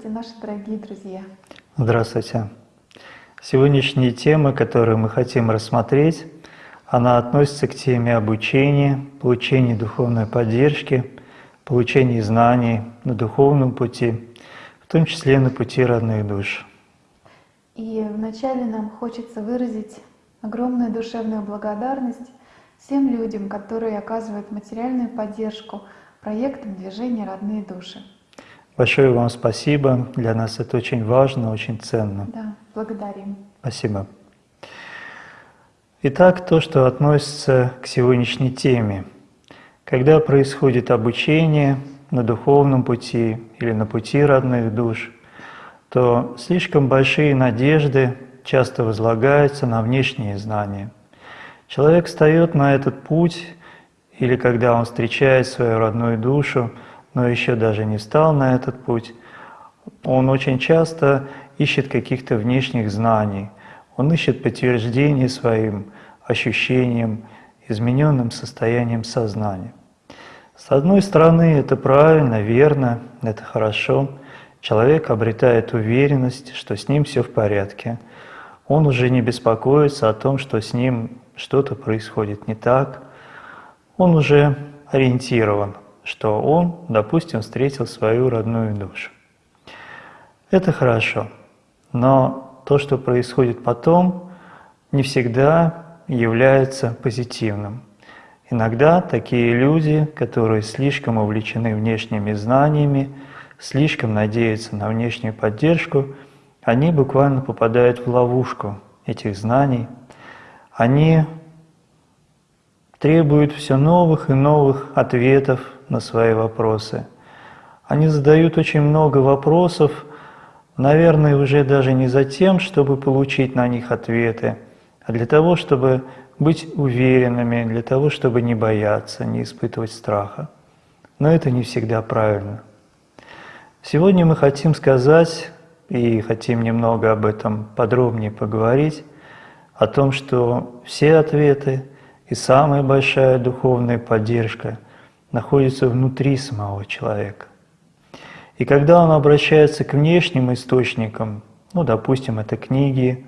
Здравствуйте, наши дорогие друзья! Здравствуйте! Сегодняшняя тема, которую мы хотим рассмотреть, она относится к теме обучения, получения духовной поддержки, получения знаний на духовном пути, в том числе на пути родных душ. И вначале нам хочется выразить огромную душевную благодарность всем людям, которые оказывают материальную поддержку проектам движения «Родные души». Большое вам спасибо. Для нас это очень важно, очень ценно. Да, благодарим. Спасибо. Итак, то, что относится к сегодняшней теме. Когда происходит обучение на духовном пути или на пути родных душ, то слишком большие надежды часто возлагаются на внешние знания. Человек встает на этот путь, или когда он встречает свою родную душу, но еще даже не встал на этот путь, он очень часто ищет каких-то внешних знаний, он ищет подтверждение своим ощущениям, измененным состоянием сознания. С одной стороны, это правильно, верно, это хорошо. Человек обретает уверенность, что с ним все в порядке. Он уже не беспокоится о том, что с ним что-то происходит не так. Он уже ориентирован, что он, допустим, встретил свою родную душу. Это хорошо, но то, что происходит потом, не всегда является позитивным. Иногда такие люди, которые слишком увлечены внешними знаниями, слишком надеются на внешнюю поддержку, они буквально попадают в ловушку этих знаний. Они требуют все новых и новых ответов на свои вопросы. Они задают очень много вопросов, наверное, уже даже не за тем, чтобы получить на них ответы, а для того, чтобы быть уверенными, для того, чтобы не бояться, не испытывать страха. Но это не всегда правильно. Сегодня мы хотим сказать и хотим немного об этом подробнее поговорить, о том, что все ответы и самая большая духовная поддержка – находится внутри самого человека. И когда он обращается к внешним источникам, ну, допустим, это книги,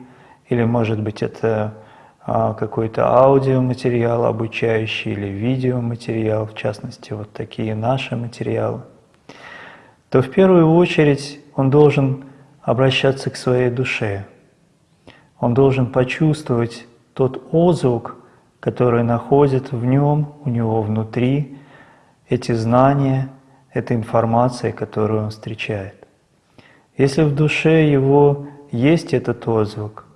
или, может быть, это а, какой-то аудиоматериал обучающий или видеоматериал, в частности, вот такие наши материалы, то в первую очередь он должен обращаться к своей душе. Он должен почувствовать тот отзвук, который находится в нем, у него внутри, эти знания, эта информация, которую он встречает. Если в душе его есть этот отзвук,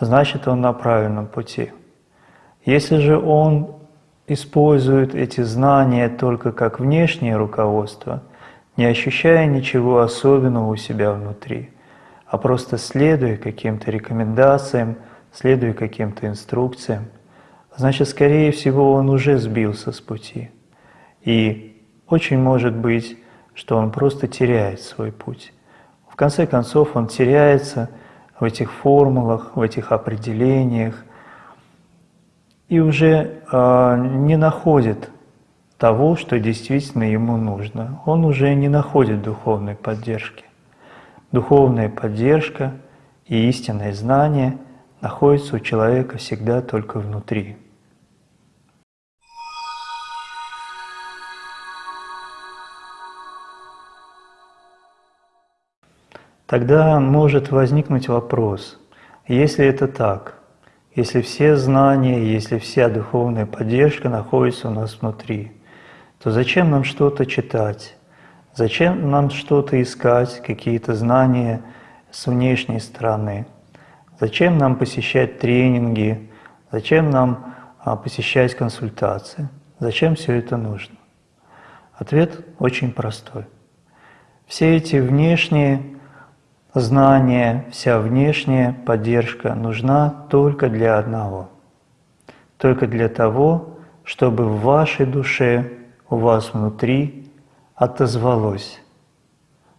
значит он на правильном пути. Если же он использует эти знания только как внешнее руководство, не ощущая ничего особенного у себя внутри, а просто следуя каким-то рекомендациям, следуя каким-то инструкциям, значит, скорее всего, он уже сбился с пути – и очень может быть, что он просто теряет свой путь. В конце концов, он теряется в этих формулах, в этих определениях и уже э, не находит того, что действительно ему нужно. Он уже не находит духовной поддержки. Духовная поддержка и истинное знание находятся у человека всегда только внутри. Тогда может возникнуть вопрос, если это так, если все знания, если вся духовная поддержка находится у нас внутри, то зачем нам что-то читать? Зачем нам что-то искать, какие-то знания с внешней стороны? Зачем нам посещать тренинги? Зачем нам а, посещать консультации? Зачем все это нужно? Ответ очень простой. Все эти внешние знания, вся внешняя поддержка нужна только для одного. Только для того, чтобы в вашей душе, у вас внутри отозвалось,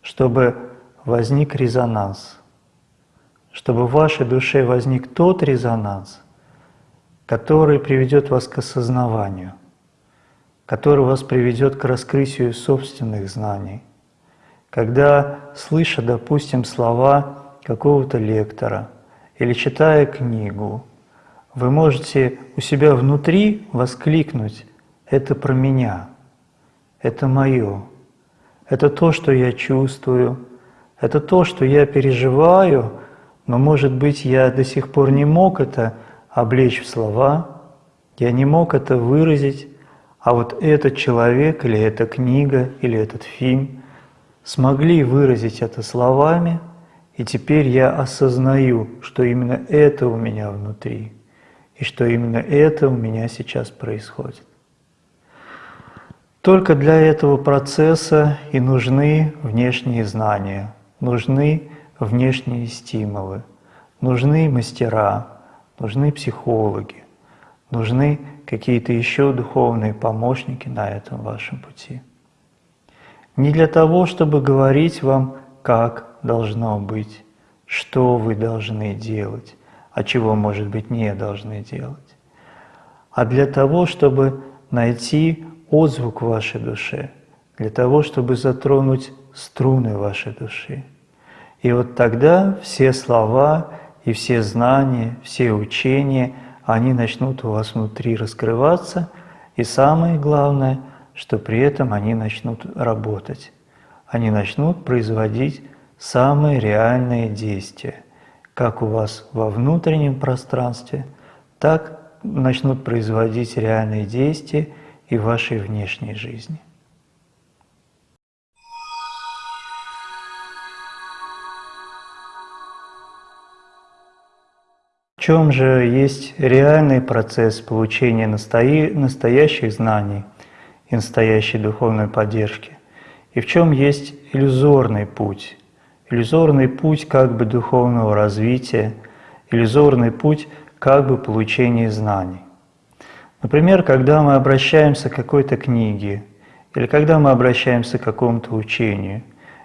чтобы возник резонанс, чтобы в вашей душе возник тот резонанс, который приведет вас к осознаванию, который вас приведет к раскрытию собственных знаний – когда, слыша, допустим, слова какого-то лектора или читая книгу, вы можете у себя внутри воскликнуть «это про меня», «это мое», «это то, что я чувствую», «это то, что я переживаю», но, может быть, я до сих пор не мог это облечь в слова, я не мог это выразить, а вот этот человек или эта книга или этот фильм – смогли выразить это словами, и теперь я осознаю, что именно это у меня внутри, и что именно это у меня сейчас происходит. Только для этого процесса и нужны внешние знания, нужны внешние стимулы, нужны мастера, нужны психологи, нужны какие-то еще духовные помощники на этом вашем пути. Не для того, чтобы говорить вам, как должно быть, что вы должны делать, а чего, может быть, не должны делать, а для того, чтобы найти отзвук в вашей душе, для того, чтобы затронуть струны вашей души. И вот тогда все слова и все знания, все учения, они начнут у вас внутри раскрываться, и самое главное – что при этом они начнут работать. Они начнут производить самые реальные действия, как у вас во внутреннем пространстве, так начнут производить реальные действия и в вашей внешней жизни. В чем же есть реальный процесс получения настоящих знаний – и настоящей духовной поддержки, и в чем есть иллюзорный путь, иллюзорный путь как бы духовного развития, иллюзорный путь как бы получения знаний. Например, когда мы обращаемся к какой-то книге, или когда мы обращаемся к какому-то учению,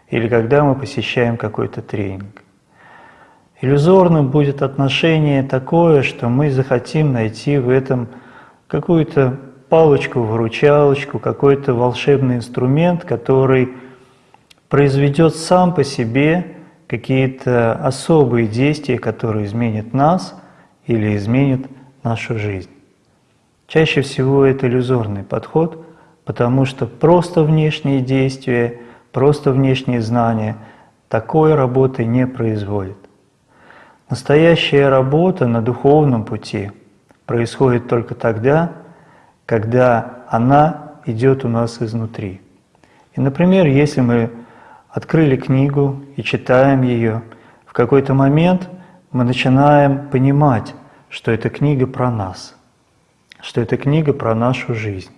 или когда мы посещаем какой-то тренинг. Иллюзорным будет отношение такое, что мы захотим найти в этом какую-то палочку-выручалочку, какой-то волшебный инструмент, который произведет сам по себе какие-то особые действия, которые изменят нас или изменят нашу жизнь. Чаще всего это иллюзорный подход, потому что просто внешние действия, просто внешние знания такой работы не производят. Настоящая работа на духовном пути происходит только тогда, когда она идет у нас изнутри. И, например, если мы открыли книгу и читаем ее, в какой-то момент мы начинаем понимать, что эта книга про нас, что эта книга про нашу жизнь.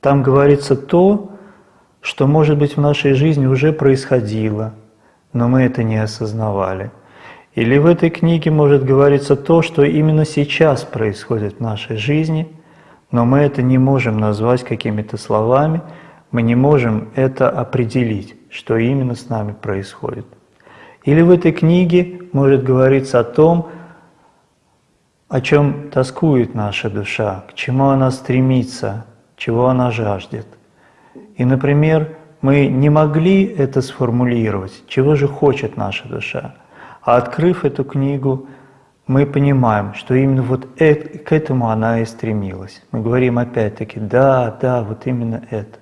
Там говорится то, что, может быть, в нашей жизни уже происходило, но мы это не осознавали. Или в этой книге может говориться то, что именно сейчас происходит в нашей жизни – но мы это не можем назвать какими-то словами, мы не можем это определить, что именно с нами происходит. Или в этой книге может говориться о том, о чем тоскует наша душа, к чему она стремится, чего она жаждет. И, например, мы не могли это сформулировать, чего же хочет наша душа. А открыв эту книгу, мы понимаем, что именно вот это, к этому она и стремилась. Мы говорим опять-таки, да, да, вот именно это.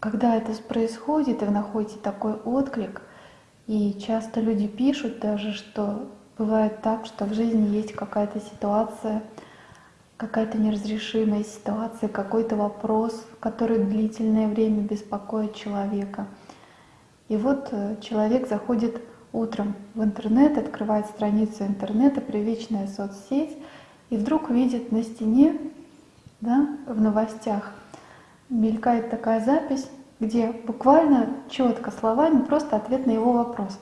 Когда это происходит, и вы находите такой отклик, И часто люди пишут даже, что бывает так, что в жизни есть какая-то ситуация, какая-то неразрешимая ситуация, какой-то вопрос, который длительное время беспокоит человека. И вот э, человек заходит утром в интернет, открывает страницу интернета, привычная соцсеть, и вдруг видит на стене, да, в новостях, мелькает такая запись, где буквально четко словами просто ответ на его вопрос.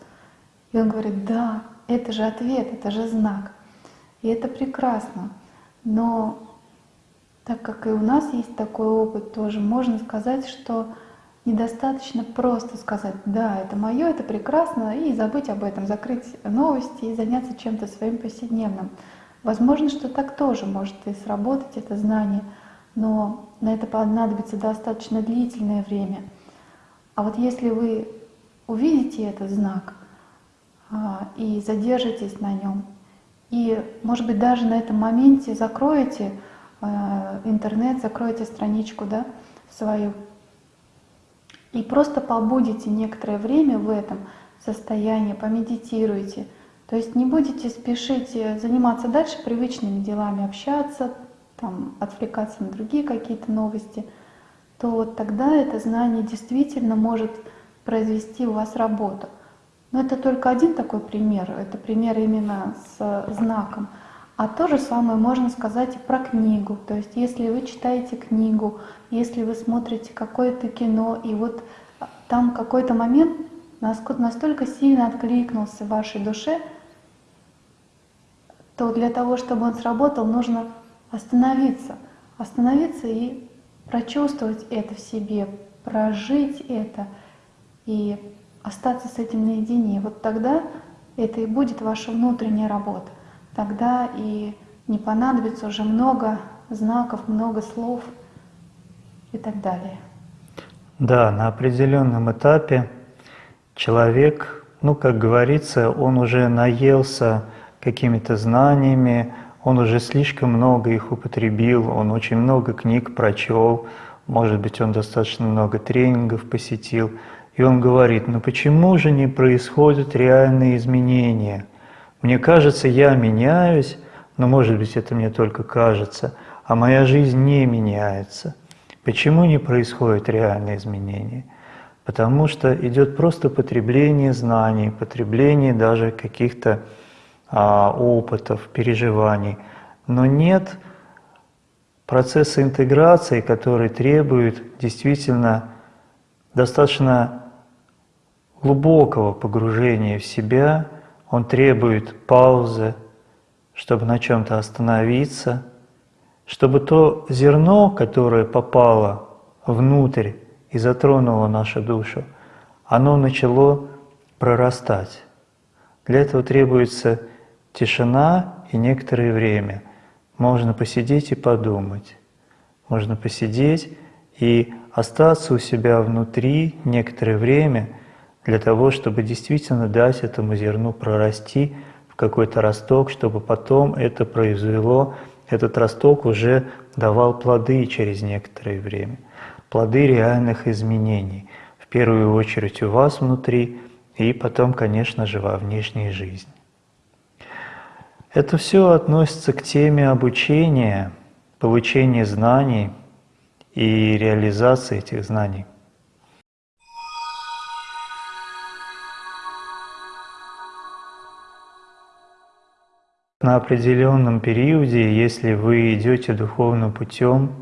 И он говорит, да, это же ответ, это же знак. И это прекрасно. Но так как и у нас есть такой опыт тоже, можно сказать, что недостаточно просто сказать, да, это мое, это прекрасно, и забыть об этом, закрыть новости и заняться чем-то своим повседневным. Возможно, что так тоже может и сработать это знание, но на это понадобится достаточно длительное время. А вот если вы увидите этот знак а, и задержитесь на нем, и, может быть, даже на этом моменте закроете а, интернет, закроете страничку да, свою, и просто побудете некоторое время в этом состоянии, помедитируйте – то есть не будете спешить э, заниматься дальше привычными делами, общаться, там, отвлекаться на другие какие-то новости, то вот тогда это знание действительно может произвести у вас работу. Но это только один такой пример, это пример именно с знаком. А то же самое можно сказать и про книгу. То есть если вы читаете книгу, если вы смотрите какое-то кино, и вот там какой-то момент настолько сильно откликнулся в вашей душе, то для того, чтобы он сработал, нужно остановиться. Остановиться и прочувствовать это в себе, прожить это и остаться с этим наедине. Вот тогда это и будет ваша внутренняя работа. Тогда и не понадобится уже много знаков, много слов и так далее. Да, на определенном этапе человек, ну, как говорится, он уже наелся какими-то знаниями, он уже слишком много их употребил, он очень много книг прочел, может быть, он достаточно много тренингов посетил. И он говорит, ну почему же не происходят реальные изменения? Мне кажется, я меняюсь, но может быть это мне только кажется, а моя жизнь не меняется. Почему не происходят реальные изменения? Потому что идет просто потребление знаний, потребление даже каких-то а, опытов, переживаний, но нет процесса интеграции, который требует действительно достаточно глубокого погружения в себя, он требует паузы, чтобы на чем-то остановиться, чтобы то зерно, которое попало внутрь и затронуло нашу душу, оно начало прорастать. Для этого требуется Тишина и некоторое время. Можно посидеть и подумать. Можно посидеть и остаться у себя внутри некоторое время для того, чтобы действительно дать этому зерну прорасти в какой-то росток, чтобы потом это произвело, этот росток уже давал плоды через некоторое время. Плоды реальных изменений. В первую очередь у вас внутри и потом, конечно же, во внешней жизни. Это все относится к теме обучения, получения знаний и реализации этих знаний. На определенном периоде, если вы идете духовным путем,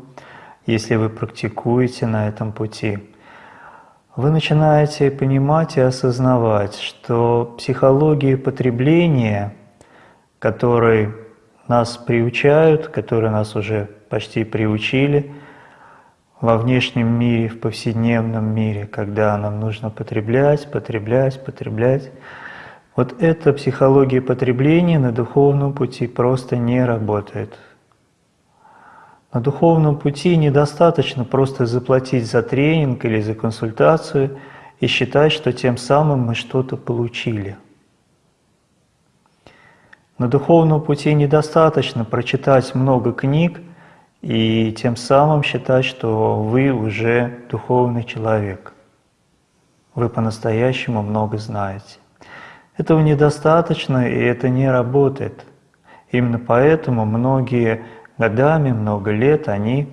если вы практикуете на этом пути, вы начинаете понимать и осознавать, что психология потребления – которые нас приучают, которые нас уже почти приучили во внешнем мире, в повседневном мире, когда нам нужно потреблять, потреблять, потреблять. Вот эта психология потребления на духовном пути просто не работает. На духовном пути недостаточно просто заплатить за тренинг или за консультацию и считать, что тем самым мы что-то получили – на духовном пути недостаточно прочитать много книг и тем самым считать, что вы уже духовный человек. Вы по-настоящему много знаете. Этого недостаточно, и это не работает. Именно поэтому многие годами, много лет, они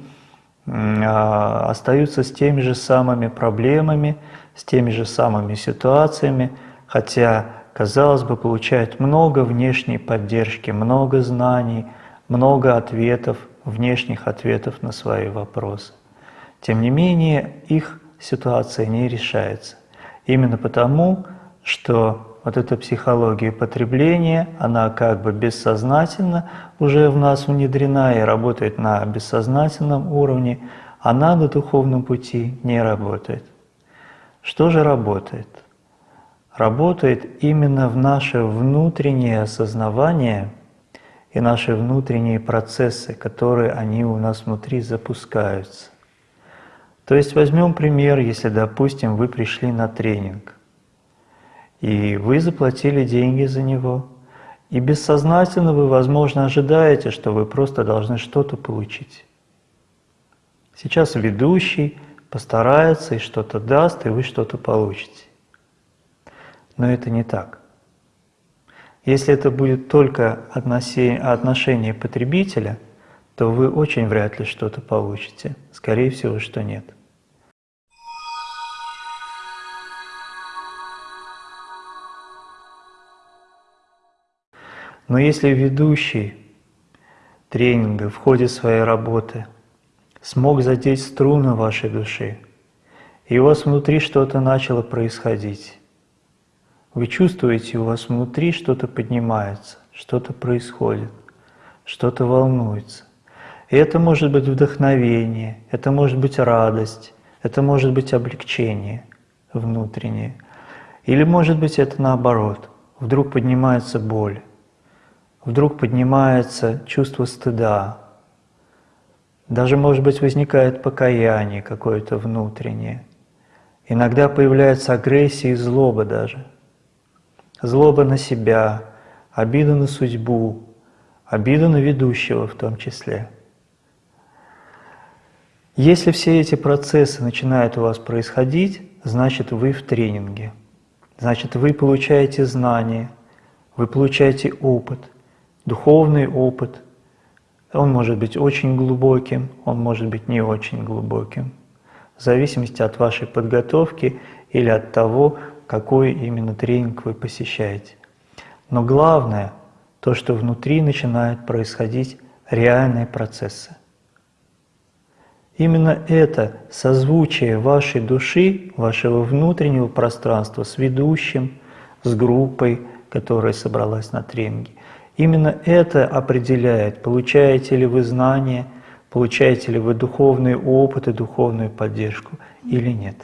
а, остаются с теми же самыми проблемами, с теми же самыми ситуациями, хотя, казалось бы, получают много внешней поддержки, много знаний, много ответов, внешних ответов на свои вопросы. Тем не менее, их ситуация не решается. Именно потому, что вот эта психология потребления, она как бы бессознательно уже в нас внедрена и работает на бессознательном уровне, она на духовном пути не работает. Что же работает? Работает именно в наше внутреннее осознавание и наши внутренние процессы, которые они у нас внутри запускаются. То есть возьмем пример, если, допустим, вы пришли на тренинг – и вы заплатили деньги за него. И бессознательно вы, возможно, ожидаете, что вы просто должны что-то получить. Сейчас ведущий постарается и что-то даст, и вы что-то получите. Но это не так. Если это будет только отношение потребителя, то вы очень вряд ли что-то получите. Скорее всего, что нет. Но если ведущий тренинга в ходе своей работы смог задеть струны вашей души, и у вас внутри что-то начало происходить, вы чувствуете, у вас внутри что-то поднимается, что-то происходит, что-то волнуется. И это может быть вдохновение, это может быть радость, это может быть облегчение внутреннее. Или может быть это наоборот, вдруг поднимается боль вдруг поднимается чувство стыда, даже, может быть, возникает покаяние какое-то внутреннее. Иногда появляется агрессия и злоба даже. Злоба на себя, обида на судьбу, обида на ведущего в том числе. Если все эти процессы начинают у вас происходить, значит вы в тренинге. Значит вы получаете знания, вы получаете опыт – духовный опыт. Он может быть очень глубоким, он может быть не очень глубоким, в зависимости от вашей подготовки или от того, какой именно тренинг вы посещаете. Но главное, то, что внутри начинают происходить реальные процессы. Именно это созвучие вашей души, вашего внутреннего пространства с ведущим, с группой, которая собралась на тренинге, Именно это определяет, получаете ли вы знания, получаете ли вы духовный опыт и духовную поддержку или нет.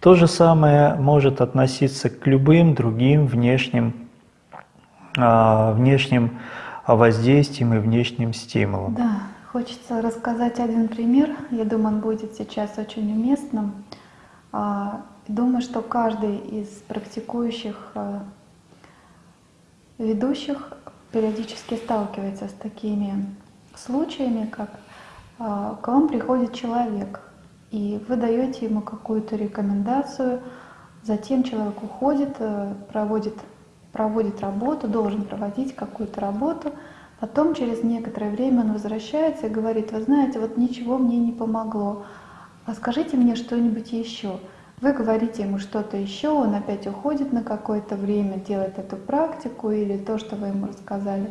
То же самое может относиться к любым другим внешним, а, внешним воздействиям и внешним стимулам. Да, хочется рассказать один пример. Я думаю, он будет сейчас очень уместным. А, думаю, что каждый из практикующих а, ведущих периодически сталкивается с такими случаями, как а, к вам приходит человек, и вы даете ему какую-то рекомендацию, затем человек уходит, э, проводит, проводит работу, должен проводить какую-то работу, потом через некоторое время он возвращается и говорит, вы знаете, вот ничего мне не помогло, а скажите мне что-нибудь еще. Вы говорите ему что-то еще, он опять уходит на какое-то время, делает эту практику или то, что вы ему рассказали.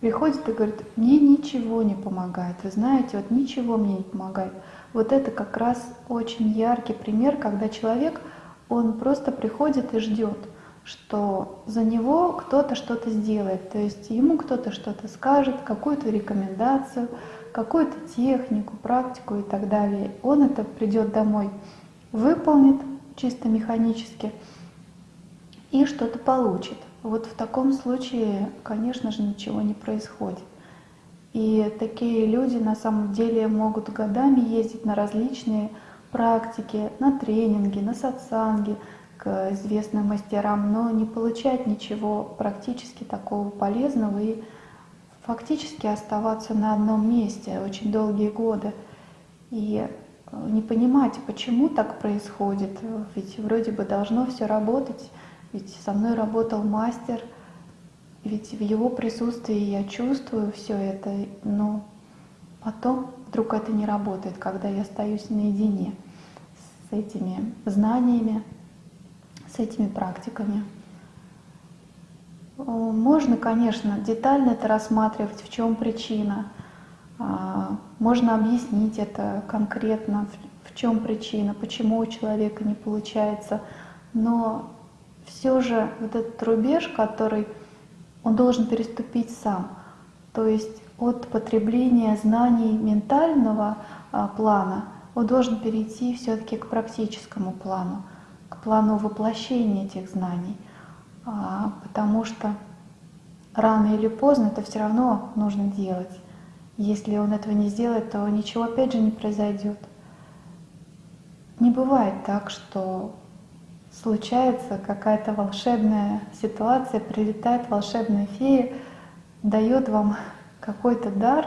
Приходит и говорит, мне ничего не помогает. Вы знаете, вот ничего мне не помогает. Вот это как раз очень яркий пример, когда человек, он просто приходит и ждет, что за него кто-то что-то сделает. То есть ему кто-то что-то скажет, какую-то рекомендацию, какую-то технику, практику и так далее. Он это придет домой выполнит чисто механически и что-то получит. Вот в таком случае, конечно же, ничего не происходит. И такие люди на самом деле могут годами ездить на различные практики, на тренинги, на сатсанги к известным мастерам, но не получать ничего практически такого полезного и фактически оставаться на одном месте очень долгие годы. И не понимать, почему так происходит. Ведь вроде бы должно все работать, ведь со мной работал мастер, ведь в его присутствии я чувствую все это, но потом вдруг это не работает, когда я остаюсь наедине с этими знаниями, с этими практиками. Можно, конечно, детально это рассматривать, в чем причина. А, можно объяснить это конкретно, в чем причина, почему у человека не получается. Но все же вот этот рубеж, который он должен переступить сам, то есть от потребления знаний ментального а, плана он должен перейти все-таки к практическому плану, к плану воплощения этих знаний, а, потому что рано или поздно это все равно нужно делать. Если он этого не сделает, то ничего опять же не произойдет. Не бывает так, что случается какая-то волшебная ситуация, прилетает волшебная фея, дает вам какой-то дар,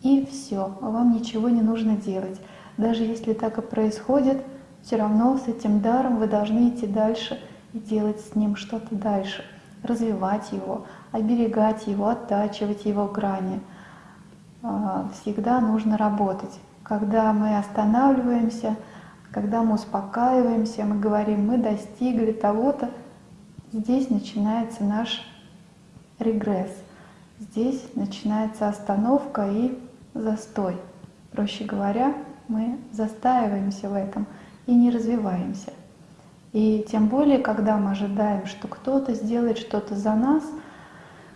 и все, вам ничего не нужно делать. Даже если так и происходит, все равно с этим даром вы должны идти дальше и делать с ним что-то дальше, развивать его, оберегать его, оттачивать его грани – всегда нужно работать. Когда мы останавливаемся, когда мы успокаиваемся, мы говорим, мы достигли того-то, здесь начинается наш регресс. Здесь начинается остановка и застой. Проще говоря, мы застаиваемся в этом и не развиваемся. И тем более, когда мы ожидаем, что кто-то сделает что-то за нас,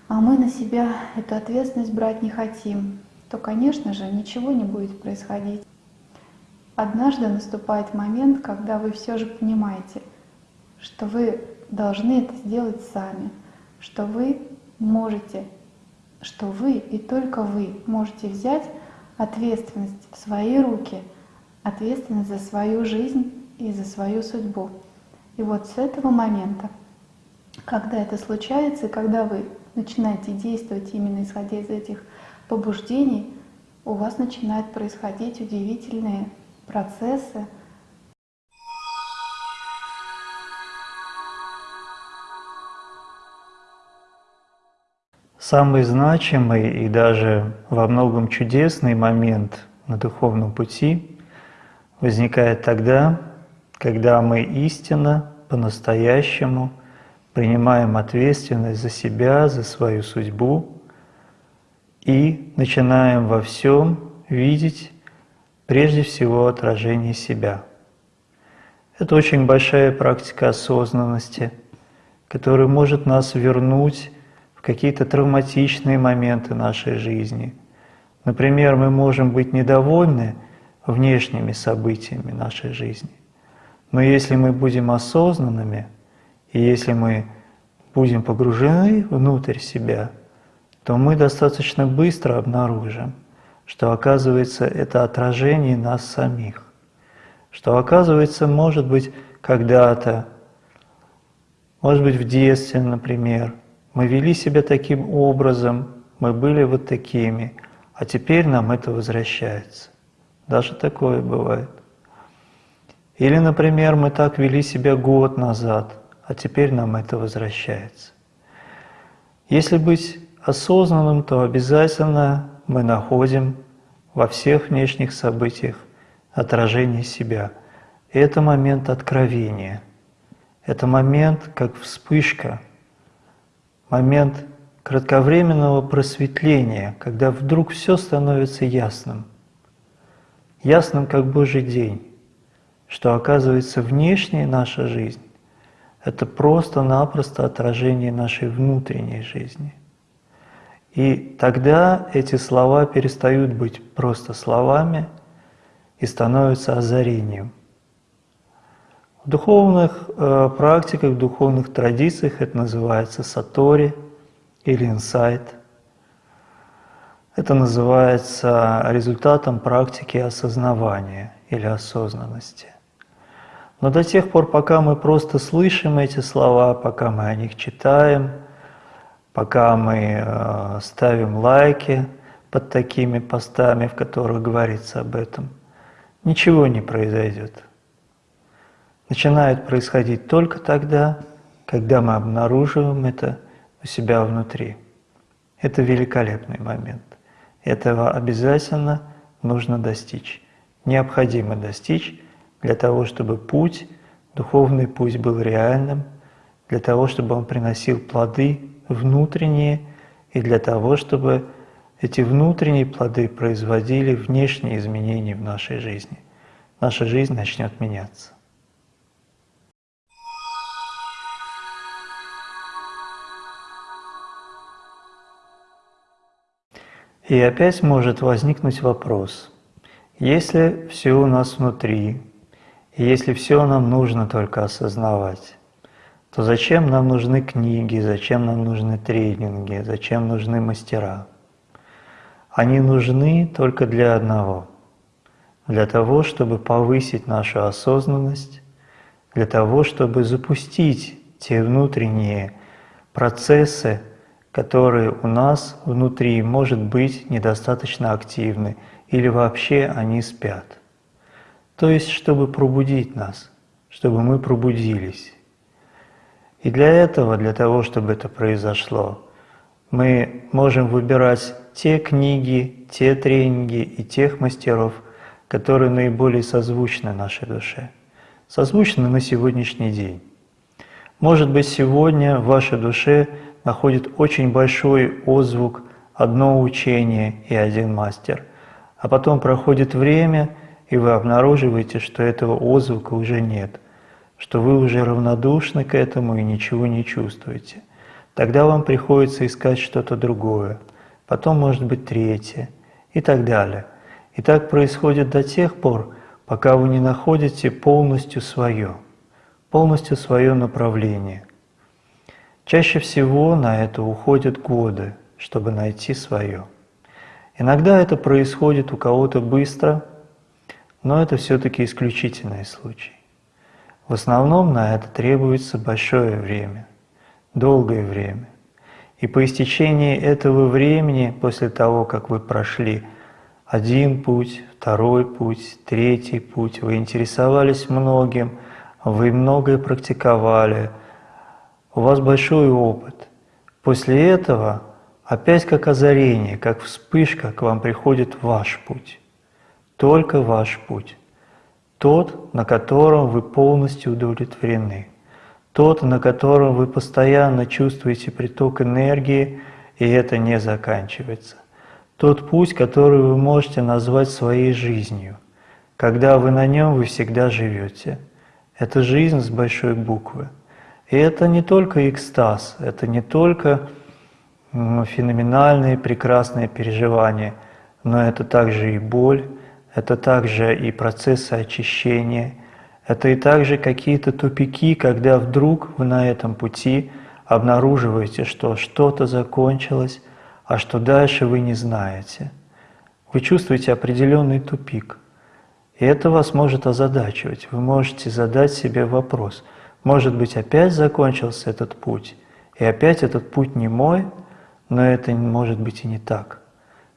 а мы на себя эту ответственность брать не хотим, то, конечно же, ничего не будет происходить. Однажды наступает момент, когда вы все же понимаете, что вы должны это сделать сами, что вы можете, что вы и только вы можете взять ответственность в свои руки, ответственность за свою жизнь и за свою судьбу. И вот с этого момента, когда это случается, и когда вы начинаете действовать именно исходя из этих побуждений у вас начинают происходить удивительные процессы. Самый значимый и даже во многом чудесный момент на духовном пути возникает тогда, когда мы истинно, по-настоящему принимаем ответственность за себя, за свою судьбу, и начинаем во всем видеть прежде всего отражение себя. Это очень большая практика осознанности, которая может нас вернуть в какие-то травматичные моменты нашей жизни. Например, мы можем быть недовольны внешними событиями нашей жизни. Но если мы будем осознанными, и если мы будем погружены внутрь себя – то мы достаточно быстро обнаружим, что оказывается это отражение нас самих, что оказывается, может быть, когда-то, может быть, в детстве, например, мы вели себя таким образом, мы были вот такими, а теперь нам это возвращается. Даже такое бывает. Или, например, мы так вели себя год назад, а теперь нам это возвращается. Если быть осознанным, то обязательно мы находим во всех внешних событиях отражение себя. Это момент откровения. Это момент, как вспышка, момент кратковременного просветления, когда вдруг все становится ясным. Ясным, как Божий день, что оказывается внешняя наша жизнь – это просто-напросто отражение нашей внутренней жизни – и тогда эти слова перестают быть просто словами и становятся озарением. В духовных э, практиках, в духовных традициях это называется сатори или инсайт. Это называется результатом практики осознавания или осознанности. Но до тех пор, пока мы просто слышим эти слова, пока мы о них читаем – пока мы э, ставим лайки под такими постами, в которых говорится об этом, ничего не произойдет. Начинает происходить только тогда, когда мы обнаруживаем это у себя внутри. Это великолепный момент. Этого обязательно нужно достичь. Необходимо достичь для того, чтобы путь, духовный путь был реальным, для того, чтобы он приносил плоды внутренние и для того, чтобы эти внутренние плоды производили внешние изменения в нашей жизни. Наша жизнь начнет меняться. И опять может возникнуть вопрос, если все у нас внутри, если все нам нужно только осознавать, то зачем нам нужны книги, зачем нам нужны тренинги, зачем нужны мастера? Они нужны только для одного, для того, чтобы повысить нашу осознанность, для того, чтобы запустить те внутренние процессы, которые у нас внутри, может быть, недостаточно активны или вообще они спят. То есть, чтобы пробудить нас, чтобы мы пробудились. И для этого, для того, чтобы это произошло, мы можем выбирать те книги, те тренинги и тех мастеров, которые наиболее созвучны нашей душе, созвучны на сегодняшний день. Может быть, сегодня в вашей душе находит очень большой отзвук одно учение и один мастер, а потом проходит время, и вы обнаруживаете, что этого отзвука уже нет, что вы уже равнодушны к этому и ничего не чувствуете. Тогда вам приходится искать что-то другое, потом может быть третье и так далее. И так происходит до тех пор, пока вы не находите полностью свое, полностью свое направление. Чаще всего на это уходят годы, чтобы найти свое. Иногда это происходит у кого-то быстро, но это все-таки исключительный случай. В основном на это требуется большое время, долгое время. И по истечении этого времени, после того, как вы прошли один путь, второй путь, третий путь, вы интересовались многим, вы многое практиковали – у вас большой опыт. После этого опять как озарение, как вспышка к вам приходит ваш путь. Только ваш путь. Тот, на котором вы полностью удовлетворены. Тот, на котором вы постоянно чувствуете приток энергии, и это не заканчивается. Тот путь, который вы можете назвать своей жизнью. Когда вы на нем, вы всегда живете. Это жизнь с большой буквы. И это не только экстаз, это не только феноменальные, прекрасные переживания, но это также и боль, это также и процессы очищения, это и также какие-то тупики, когда вдруг вы на этом пути обнаруживаете, что что-то закончилось, а что дальше вы не знаете. Вы чувствуете определенный тупик. И это вас может озадачивать. Вы можете задать себе вопрос – может быть, опять закончился этот путь, и опять этот путь не мой, но это может быть и не так.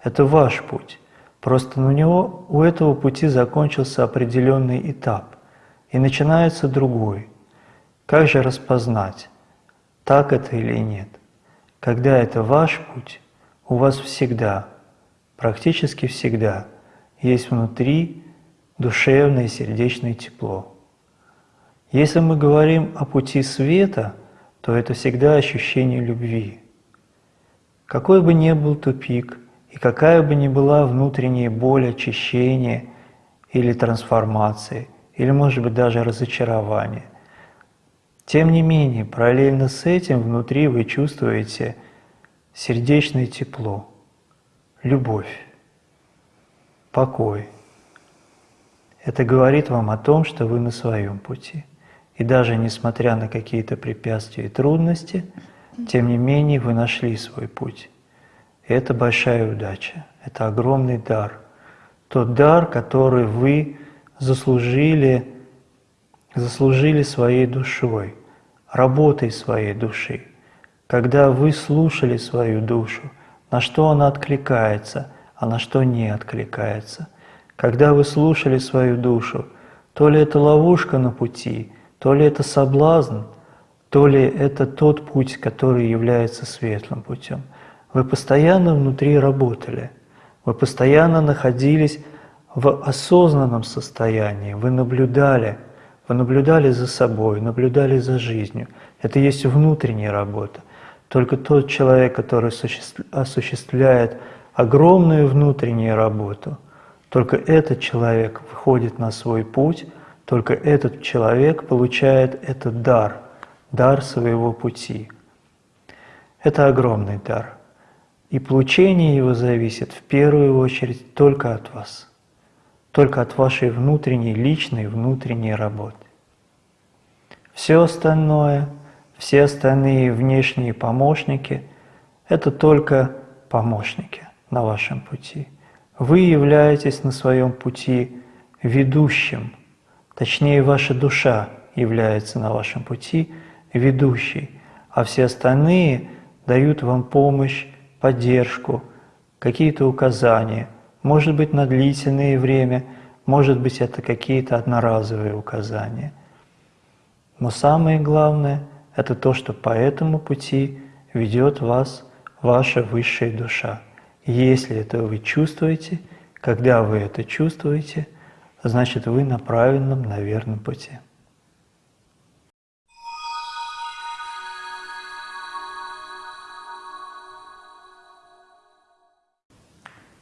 Это ваш путь. Просто у него, у этого пути закончился определенный этап, и начинается другой. Как же распознать, так это или нет? Когда это ваш путь, у вас всегда, практически всегда, есть внутри душевное и сердечное тепло. Если мы говорим о пути света, то это всегда ощущение любви. Какой бы ни был тупик, и какая бы ни была внутренняя боль очищения или трансформации, или, может быть, даже разочарование, тем не менее, параллельно с этим внутри вы чувствуете сердечное тепло, любовь, покой. Это говорит вам о том, что вы на своем пути – и даже несмотря на какие-то препятствия и трудности, тем не менее вы нашли свой путь. Это большая удача, это огромный дар. Тот дар, который вы заслужили, заслужили своей душой, работой своей души. Когда вы слушали свою душу, на что она откликается, а на что не откликается. Когда вы слушали свою душу, то ли это ловушка на пути – то ли это соблазн, то ли это тот путь, который является светлым путем. Вы постоянно внутри работали, вы постоянно находились в осознанном состоянии, вы наблюдали, вы наблюдали за собой, наблюдали за жизнью. Это есть внутренняя работа. Только тот человек, который осуществляет огромную внутреннюю работу, только этот человек выходит на свой путь, только этот человек получает этот дар, дар своего пути. Это огромный дар. И получение его зависит в первую очередь только от вас, только от вашей внутренней, личной, внутренней работы. Все остальное, все остальные внешние помощники – это только помощники на вашем пути. Вы являетесь на своем пути ведущим, точнее ваша душа является на вашем пути ведущей, а все остальные дают вам помощь, поддержку, какие-то указания, может быть на длительное время, может быть это какие-то одноразовые указания. Но самое главное – это то, что по этому пути ведет вас ваша высшая душа. Если это вы чувствуете, когда вы это чувствуете, значит вы на правильном, на верном пути.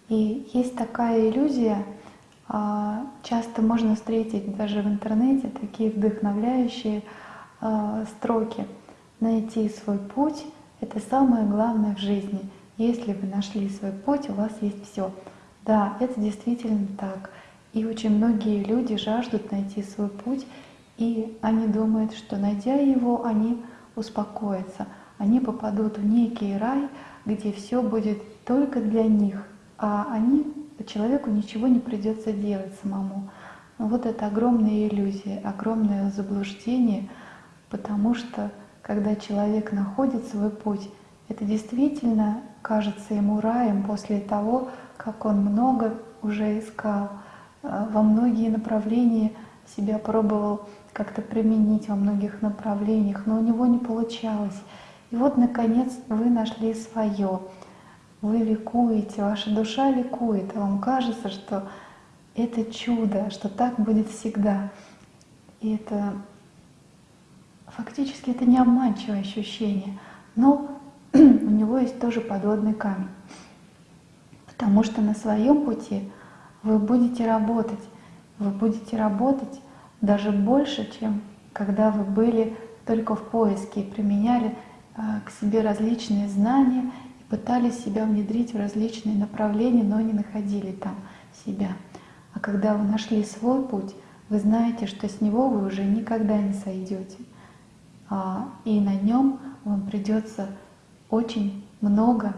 И есть такая иллюзия, а, часто можно встретить даже в интернете такие вдохновляющие а, строки. Найти свой путь — это самое главное в жизни. Если вы нашли свой путь, у вас есть все. Да, это действительно так. И очень многие люди жаждут найти свой путь, и они думают, что найдя его, они успокоятся. Они попадут в некий рай, где все будет только для них, они, человеку ничего не придется делать самому. Но вот это огромная иллюзия, огромное заблуждение, потому что когда человек находит свой путь, это действительно кажется ему раем после того, как он много уже искал, э, во многие направления себя пробовал как-то применить во многих направлениях, но у него не получалось. И вот, наконец, вы нашли свое вы ликуете, ваша душа ликует, а вам кажется, что это чудо, что так будет всегда. И это фактически это не обманчивое ощущение, но у него есть тоже подводный камень. Потому что на своем пути вы будете работать, вы будете работать даже больше, чем когда вы были только в поиске и применяли а, к себе различные знания пытались себя внедрить в различные направления, но не находили там себя. А когда вы нашли свой путь, вы знаете, что с него вы уже никогда не сойдете. А, и на нем вам придется очень много,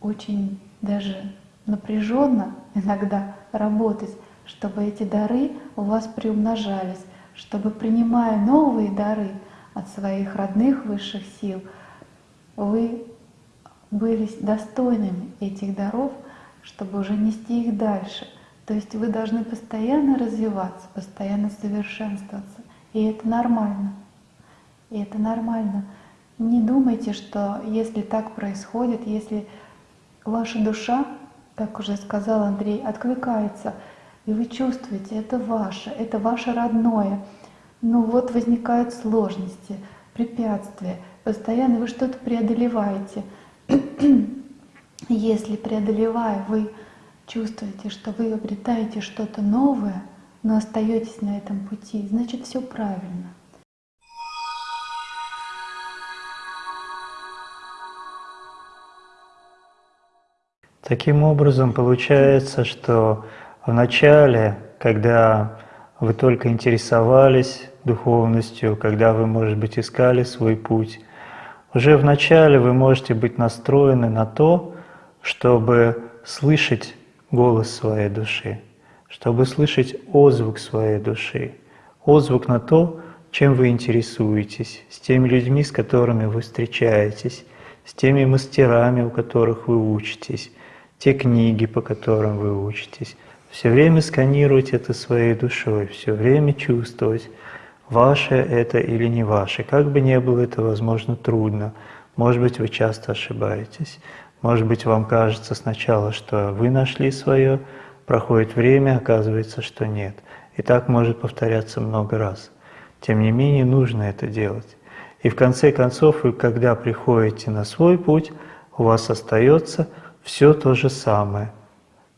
очень даже напряженно иногда работать, чтобы эти дары у вас приумножались, чтобы принимая новые дары от своих родных высших сил, вы были достойными этих даров, чтобы уже нести их дальше. То есть вы должны постоянно развиваться, постоянно совершенствоваться. И это нормально. И это нормально. Не думайте, что если так происходит, если ваша душа, как уже сказал Андрей, откликается, и вы чувствуете, это ваше, это ваше родное, ну вот возникают сложности, препятствия, постоянно вы что-то преодолеваете – Если преодолевая, вы чувствуете, что вы обретаете что-то новое, но остаетесь на этом пути, значит все правильно. Таким образом, получается, что в начале, когда вы только интересовались духовностью, когда вы, может быть, искали свой путь, уже в начале вы можете быть настроены на то, чтобы слышать голос своей души, чтобы слышать отзвук своей души, отзвук на то, чем вы интересуетесь, с теми людьми, с которыми вы встречаетесь, с теми мастерами, у которых вы учитесь, те книги, по которым вы учитесь. Все время сканировать это своей душой, все время чувствовать, ваше это или не ваше. Как бы ни было это, возможно, трудно. Может быть, вы часто ошибаетесь. Может быть, вам кажется сначала, что вы нашли свое, проходит время, оказывается, что нет. И так может повторяться много раз. Тем не менее, нужно это делать. И в конце концов, вы, когда приходите на свой путь, у вас остается все то же самое,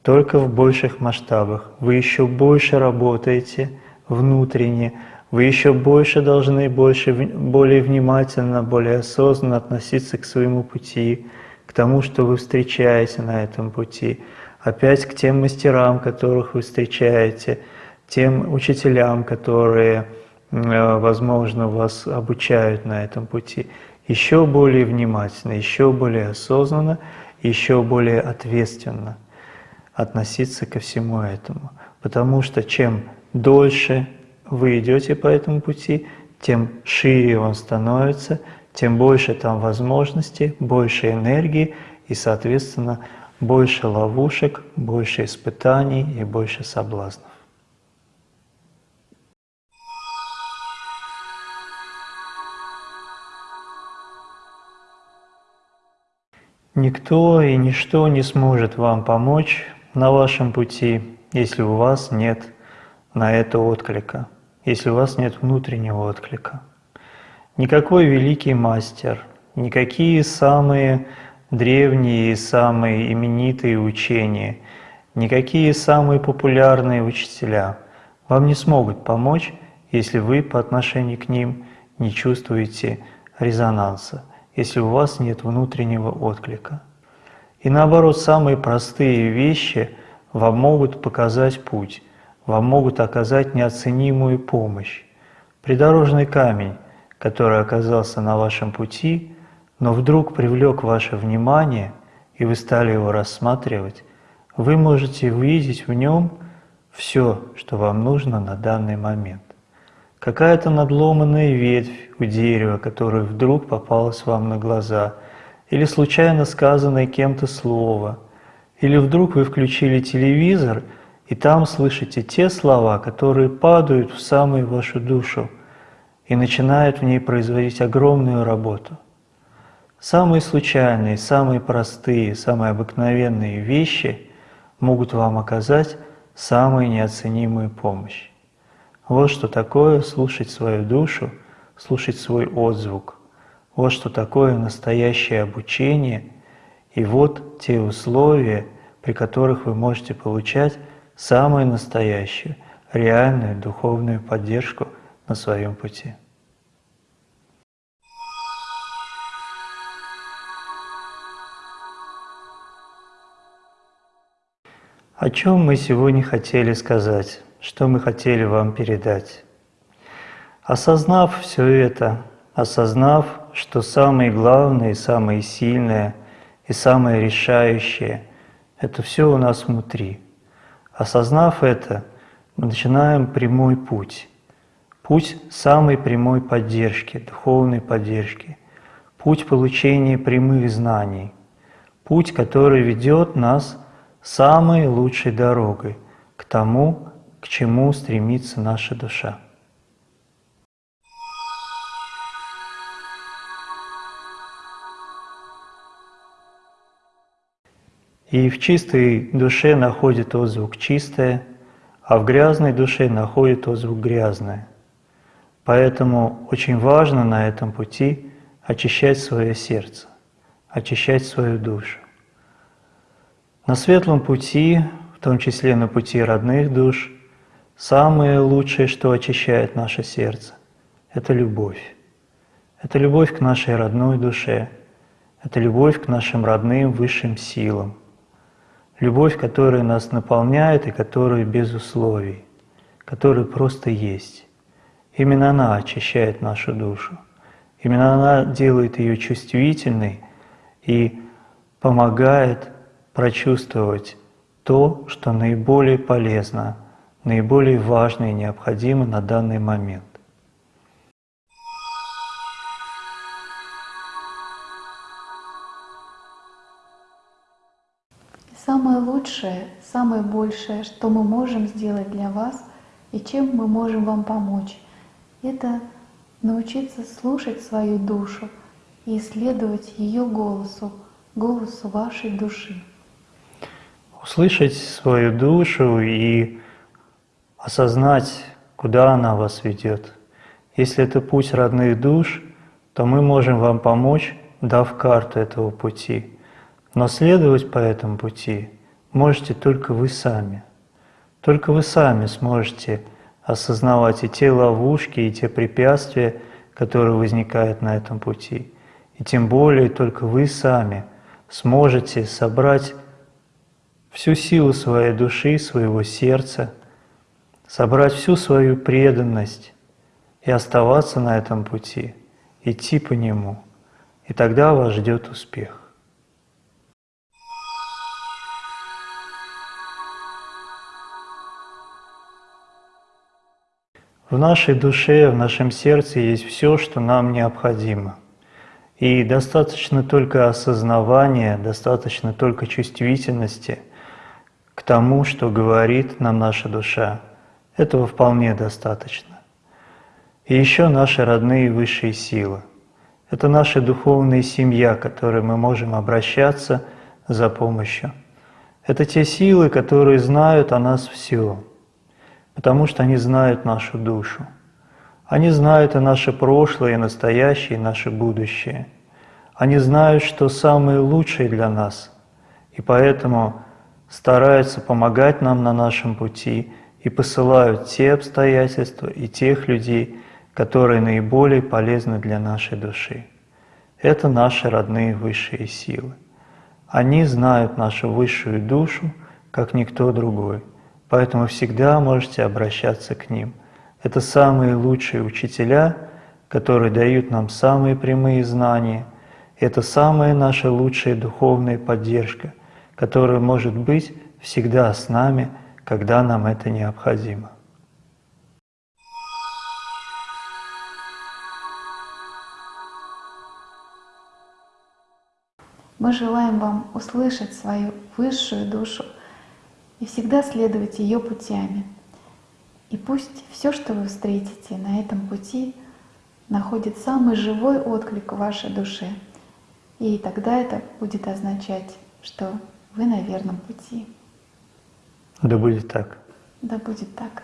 только в больших масштабах. Вы еще больше работаете внутренне, вы еще больше должны больше, более внимательно, более осознанно относиться к своему пути, к тому, что вы встречаете на этом пути, опять к тем мастерам, которых вы встречаете, тем учителям, которые, э, возможно, вас обучают на этом пути, еще более внимательно, еще более осознанно, еще более ответственно относиться ко всему этому. Потому что чем дольше вы идете по этому пути, тем шире он становится, тем больше там возможностей, больше энергии и, соответственно, больше ловушек, больше испытаний и больше соблазнов. Никто и ничто не сможет вам помочь на вашем пути, если у вас нет на это отклика, если у вас нет внутреннего отклика. Никакой великий мастер, никакие самые древние и самые именитые учения, никакие самые популярные учителя вам не смогут помочь, если вы по отношению к ним не чувствуете резонанса, если у вас нет внутреннего отклика. И наоборот, самые простые вещи вам могут показать путь, вам могут оказать неоценимую помощь. Придорожный камень, который оказался на вашем пути, но вдруг привлек ваше внимание, и вы стали его рассматривать, вы можете увидеть в нем все, что вам нужно на данный момент. Какая-то надломанная ветвь у дерева, которая вдруг попалась вам на глаза, или случайно сказанное кем-то слово, или вдруг вы включили телевизор, и там слышите те слова, которые падают в самую вашу душу и начинают в ней производить огромную работу – Самые случайные, самые простые, самые обыкновенные вещи могут вам оказать самую неоценимую помощь. Вот что такое слушать свою душу, слушать свой отзвук. Вот что такое настоящее обучение. И вот те условия, при которых вы можете получать самую настоящую, реальную духовную поддержку на своем пути. О чем мы сегодня хотели сказать, что мы хотели вам передать? Осознав все это, осознав, что самое главное, самое сильное и самое решающее – это все у нас внутри. Осознав это, мы начинаем прямой путь. Путь самой прямой поддержки, духовной поддержки. Путь получения прямых знаний. Путь, который ведет нас самой лучшей дорогой к тому, к чему стремится наша душа. И в чистой душе находит отзвук чистое, а в грязной душе находит отзвук грязное. Поэтому очень важно на этом пути очищать свое сердце, очищать свою душу. На светлом пути, в том числе на пути родных душ, самое лучшее, что очищает наше сердце, это любовь. Это любовь к нашей родной душе, это любовь к нашим родным высшим силам, любовь, которая нас наполняет и которая без условий, которая просто есть. Именно она очищает нашу душу. Именно она делает ее чувствительной и помогает прочувствовать то, что наиболее полезно, наиболее важно и необходимо на данный момент. Лучшее, самое большее, что мы можем сделать для вас и чем мы можем вам помочь, это научиться слушать свою душу и исследовать ее голосу, голосу вашей души. Услышать свою душу и осознать, куда она вас ведет. Если это путь родных душ, то мы можем вам помочь, дав карту этого пути. Но следовать по этому пути можете только вы сами. Только вы сами сможете осознавать и те ловушки, и те препятствия, которые возникают на этом пути. И тем более только вы сами сможете собрать всю силу своей души, своего сердца, собрать всю свою преданность и оставаться на этом пути, идти по нему. И тогда вас ждет успех. В нашей душе, в нашем сердце есть все, что нам необходимо. И достаточно только осознавания, достаточно только чувствительности к тому, что говорит нам наша душа. Этого вполне достаточно. И еще наши родные высшие силы. Это наша духовная семья, к которой мы можем обращаться за помощью. Это те силы, которые знают о нас все – потому что они знают нашу душу. Они знают и наше прошлое, и настоящее, и наше будущее. Они знают, что самое лучшее для нас, и поэтому стараются помогать нам на нашем пути и посылают те обстоятельства и тех людей, которые наиболее полезны для нашей души. Это наши родные высшие силы. Они знают нашу высшую душу, как никто другой – Поэтому всегда можете обращаться к ним. Это самые лучшие учителя, которые дают нам самые прямые знания. Это самая наша лучшая духовная поддержка, которая может быть всегда с нами, когда нам это необходимо. Мы желаем вам услышать свою высшую душу, и всегда следовать ее путями. И пусть все, что вы встретите на этом пути, находит самый живой отклик в вашей душе. И тогда это будет означать, что вы на верном пути. Да будет так. Да будет так.